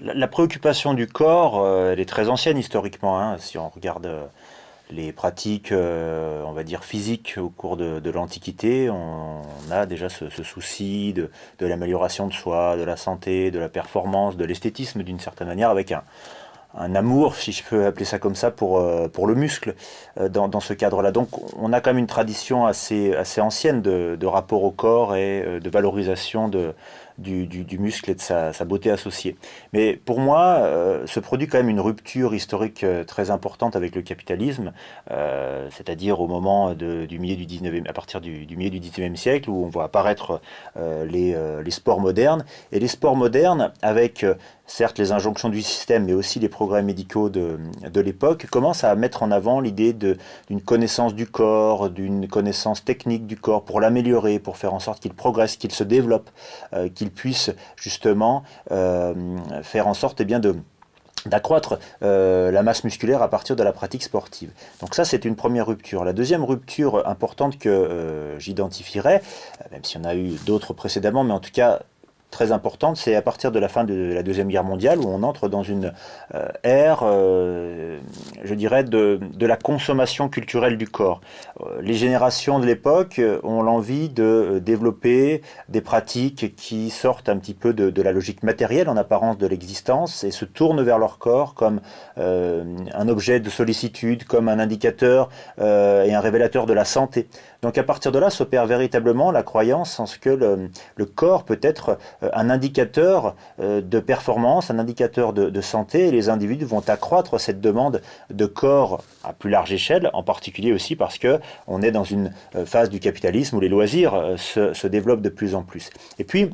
la, préoccupation du corps, euh, elle est très ancienne historiquement. Hein. si on regarde euh, les pratiques, euh, on va dire physiques au cours de, l'Antiquité, on, a déjà ce, souci de, l'amélioration de soi, de la santé, de la performance, de l'esthétisme d'une certaine manière, avec un, amour, si je peux appeler ça comme ça, pour, le muscle dans, ce cadre-là. Donc on a quand même une tradition assez, ancienne de rapport au corps et de valorisation de, du, muscle et de sa, beauté associée. Mais pour moi, euh, se produit quand même une rupture historique euh, très importante avec le capitalisme, euh, c'est-à-dire au moment du milieu du 19e, à partir du, milieu du 19e siècle, où on voit apparaître les, les, sports modernes. Et les sports modernes, avec certes les injonctions du système, mais aussi les progrès médicaux de, l'époque, commencent à mettre en avant l'idée d'une connaissance du corps, d'une connaissance technique du corps, pour l'améliorer, pour faire en sorte qu'il progresse, qu'il se développe, qu'il puisse justement euh, faire en sorte eh d'accroître euh, la masse musculaire à partir de la pratique sportive. Donc ça, c'est une première rupture. La deuxième rupture importante que euh, j'identifierais, même s'il y en a eu d'autres précédemment, mais en tout cas très importante, c'est à partir de la fin de la Deuxième Guerre mondiale où on entre dans une euh, ère, euh, je dirais, de, la consommation culturelle du corps. Euh, les générations de l'époque ont l'envie de développer des pratiques qui sortent un petit peu de, la logique matérielle en apparence de l'existence et se tournent vers leur corps comme un objet de sollicitude, comme un indicateur et un révélateur de la santé. Donc à partir de là s'opère véritablement la croyance en ce que le corps peut être un indicateur euh, de performance, un indicateur de, santé, et les individus vont accroître cette demande de corps à plus large échelle, en particulier aussi parce qu'on est dans une euh, phase du capitalisme où les loisirs se, se développent de plus en plus. Et puis,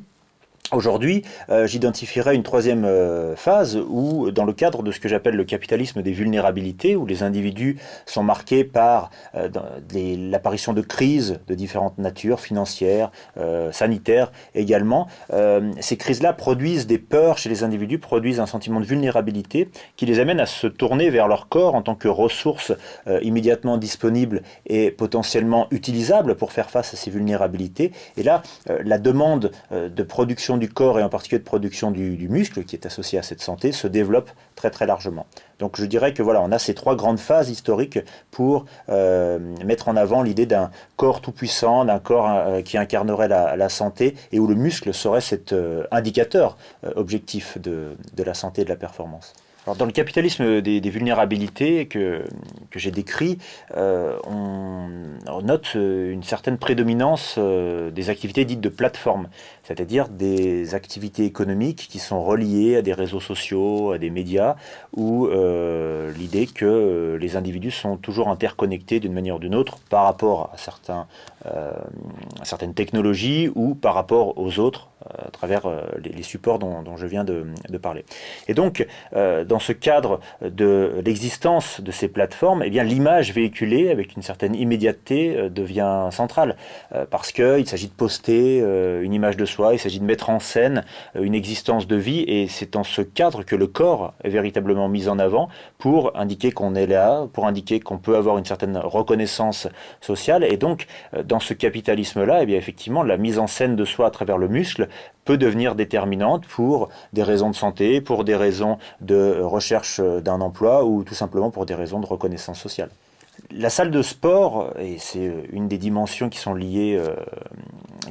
Aujourd'hui, euh, j'identifierai une troisième euh, phase où, dans le cadre de ce que j'appelle le capitalisme des vulnérabilités, où les individus sont marqués par euh, l'apparition de crises de différentes natures, financières, sanitaires également, ces crises-là produisent des peurs chez les individus, produisent un sentiment de vulnérabilité qui les amène à se tourner vers leur corps en tant que ressource immédiatement disponible et potentiellement utilisable pour faire face à ces vulnérabilités. Et là, la demande de production du corps et en particulier de production du, muscle qui est associé à cette santé se développe très très largement. Donc je dirais que voilà, on a ces trois grandes phases historiques pour euh, mettre en avant l'idée d'un corps tout-puissant, d'un corps euh, qui incarnerait la, santé et où le muscle serait cet euh, indicateur objectif de la santé et de la performance dans le capitalisme des, vulnérabilités que, que j'ai décrit, euh, on, note euh, une certaine prédominance euh, des activités dites de plateforme, c'est-à-dire des activités économiques qui sont reliées à des réseaux sociaux, à des médias, où l'idée que les individus sont toujours interconnectés d'une manière ou d'une autre par rapport à, certains, certaines technologies ou par rapport aux autres à travers les, supports dont, je viens de, parler. Et donc, dans ce cadre de l'existence de ces plateformes, eh bien l'image véhiculée avec une certaine immédiateté euh, devient centrale euh, parce qu'il s'agit de poster euh, une image de soi, il s'agit de mettre en scène une existence de vie et c'est dans ce cadre que le corps est véritablement mis en avant pour indiquer qu'on est là, pour indiquer qu'on peut avoir une certaine reconnaissance sociale et donc dans ce capitalisme-là, eh bien effectivement la mise en scène de soi à travers le muscle peut devenir déterminante pour des raisons de santé, pour des raisons de recherche d'un emploi ou tout simplement pour des raisons de reconnaissance sociale. La salle de sport, et c'est une des dimensions qui sont liées, euh,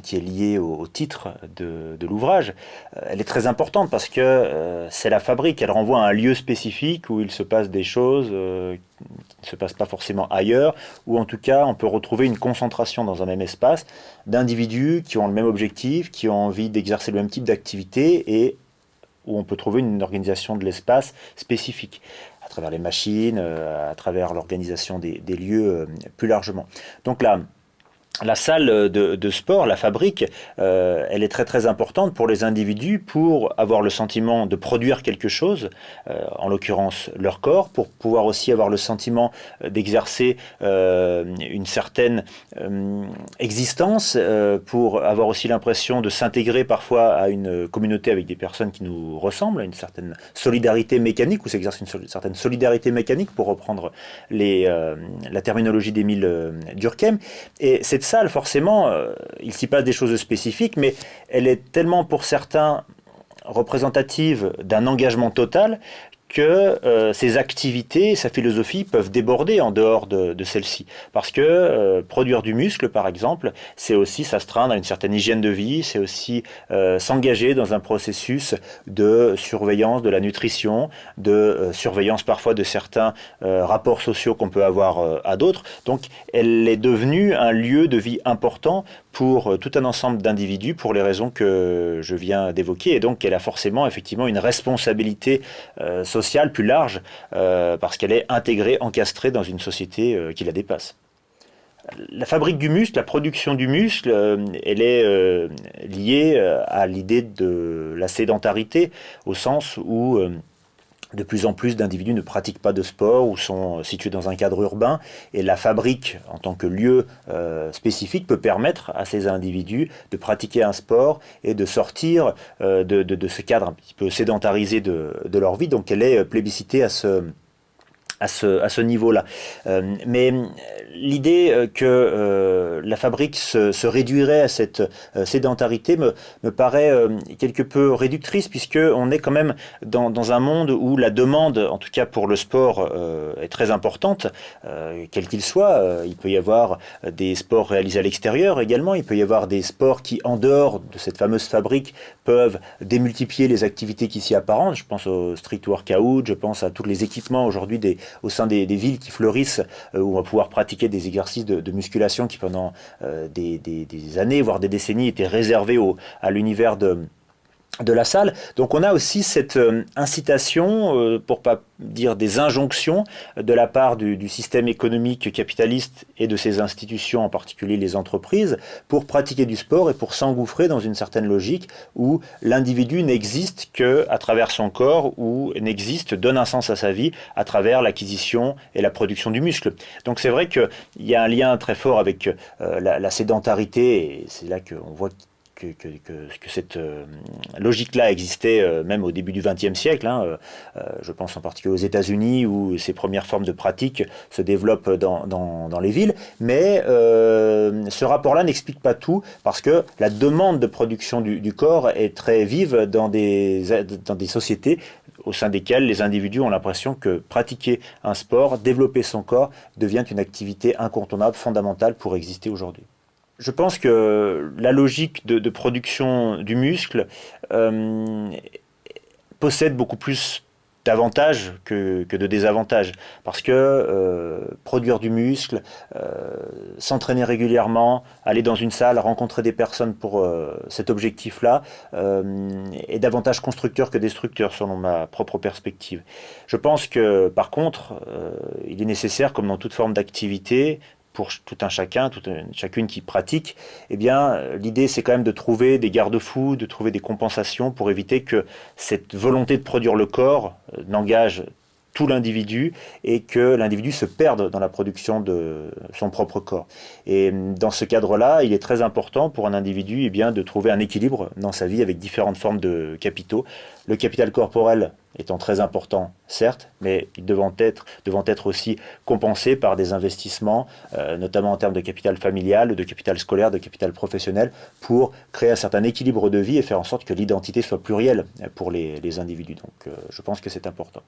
qui est liée au, titre de, l'ouvrage, euh, elle est très importante parce que euh, c'est la fabrique, elle renvoie à un lieu spécifique où il se passe des choses ne se passent pas forcément ailleurs, ou en tout cas on peut retrouver une concentration dans un même espace d'individus qui ont le même objectif, qui ont envie d'exercer le même type d'activité et où on peut trouver une organisation de l'espace spécifique à travers les machines, euh, à travers l'organisation des, des, lieux euh, plus largement. Donc là, la salle de, sport, la fabrique, euh, elle est très très importante pour les individus pour avoir le sentiment de produire quelque chose, euh, en l'occurrence leur corps, pour pouvoir aussi avoir le sentiment euh, d'exercer une certaine existence, pour avoir aussi l'impression de s'intégrer parfois à une communauté avec des personnes qui nous ressemblent, à une certaine solidarité mécanique, ou s'exerce une, certaine solidarité mécanique, pour reprendre la terminologie d'Émile Durkheim. Et cette forcément, euh, il s'y passe des choses spécifiques, mais elle est tellement pour certains représentative d'un engagement total que euh, ces activités, sa philosophie peuvent déborder en dehors de, de celle-ci. Parce que euh, produire du muscle, par exemple, c'est aussi s'astreindre à une certaine hygiène de vie, c'est aussi euh, s'engager dans un processus de surveillance de la nutrition, de surveillance parfois de certains rapports sociaux qu'on peut avoir à d'autres. Donc elle est devenue un lieu de vie important pour tout un ensemble d'individus pour les raisons que je viens d'évoquer. Et donc elle a forcément effectivement une responsabilité sociale plus large, euh, parce qu'elle est intégrée, encastrée dans une société euh, qui la dépasse. La fabrique du muscle, la production du muscle, euh, elle est liée à l'idée de la sédentarité, au sens où de plus en plus d'individus ne pratiquent pas de sport ou sont situés dans un cadre urbain et la fabrique en tant que lieu euh, spécifique peut permettre à ces individus de pratiquer un sport et de sortir euh, de, ce cadre un petit peu sédentarisé de, de leur vie. Donc elle est plébiscitée à ce, à ce, à ce niveau-là. Euh, mais l'idée euh, que euh, la fabrique se, se, réduirait à cette sédentarité me, me paraît quelque peu réductrice, puisqu'on est quand même dans, dans, un monde où la demande, en tout cas pour le sport, est très importante, quel qu'il soit. il peut y avoir des sports réalisés à l'extérieur également, il peut y avoir des sports qui, en dehors de cette fameuse fabrique, peuvent démultiplier les activités qui s'y apparentent. Je pense au street workout, je pense à tous les équipements aujourd'hui des, au sein des, villes qui fleurissent, euh, où on va pouvoir pratiquer des exercices de, musculation qui pendant euh, des, années, voire des décennies, étaient réservés à l'univers de de la salle. Donc on a aussi cette euh, incitation, euh, pour pas dire des injonctions, de la part du, système économique capitaliste et de ses institutions, en particulier les entreprises, pour pratiquer du sport et pour s'engouffrer dans une certaine logique où l'individu n'existe que à travers son corps ou n'existe, donne un sens à sa vie à travers l'acquisition et la production du muscle. Donc c'est vrai qu'il y a un lien très fort avec euh, la, la, sédentarité et c'est là qu'on voit que, cette euh, logique-là existait euh, même au début du XXe siècle. Hein, euh, je pense en particulier aux États-Unis où ces premières formes de pratiques se développent dans, les villes. Mais ce rapport-là n'explique pas tout parce que la demande de production du, corps est très vive dans des sociétés au sein desquelles les individus ont l'impression que pratiquer un sport, développer son corps, devient une activité incontournable, fondamentale pour exister aujourd'hui. Je pense que la logique de, production du muscle euh, possède beaucoup plus d'avantages que, de désavantages. Parce que euh, produire du muscle, euh, s'entraîner régulièrement, aller dans une salle, rencontrer des personnes pour cet objectif-là, est davantage constructeur que destructeur selon ma propre perspective. Je pense que par contre, il est nécessaire, comme dans toute forme d'activité, pour tout un chacun, toute chacune qui pratique, eh bien, l'idée c'est quand même de trouver des garde-fous, de trouver des compensations pour éviter que cette volonté de produire le corps euh, n'engage tout l'individu et que l'individu se perde dans la production de son propre corps. Et dans ce cadre-là, il est très important pour un individu eh bien, de trouver un équilibre dans sa vie avec différentes formes de capitaux. Le capital corporel étant très important, certes, mais devant être, devant être aussi compensé par des investissements, euh, notamment en termes de capital familial, de capital scolaire, de capital professionnel, pour créer un certain équilibre de vie et faire en sorte que l'identité soit plurielle pour les, individus. Donc euh, je pense que c'est important.